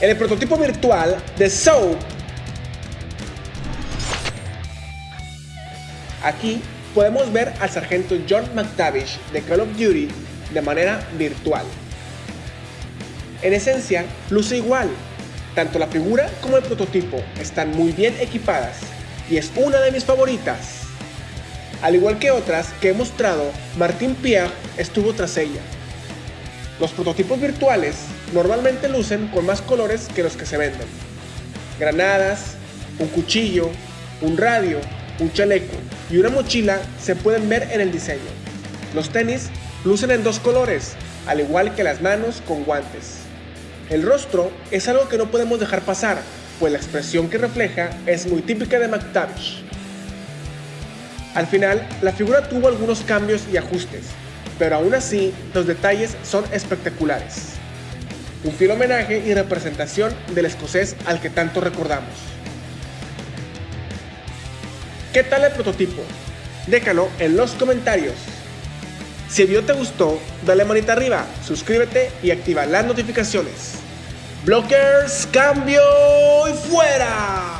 En el prototipo virtual de Soap, aquí podemos ver al sargento John McTavish de Call of Duty de manera virtual. En esencia, luce igual. Tanto la figura como el prototipo están muy bien equipadas y es una de mis favoritas. Al igual que otras que he mostrado, Martin Pierre estuvo tras ella. Los prototipos virtuales normalmente lucen con más colores que los que se venden. Granadas, un cuchillo, un radio, un chaleco y una mochila se pueden ver en el diseño. Los tenis lucen en dos colores, al igual que las manos con guantes. El rostro es algo que no podemos dejar pasar, pues la expresión que refleja es muy típica de McTavish. Al final, la figura tuvo algunos cambios y ajustes, pero aún así los detalles son espectaculares. Un fiel homenaje y representación del escocés al que tanto recordamos. ¿Qué tal el prototipo? Déjalo en los comentarios. Si el video te gustó, dale manita arriba, suscríbete y activa las notificaciones. Blockers, cambio y fuera.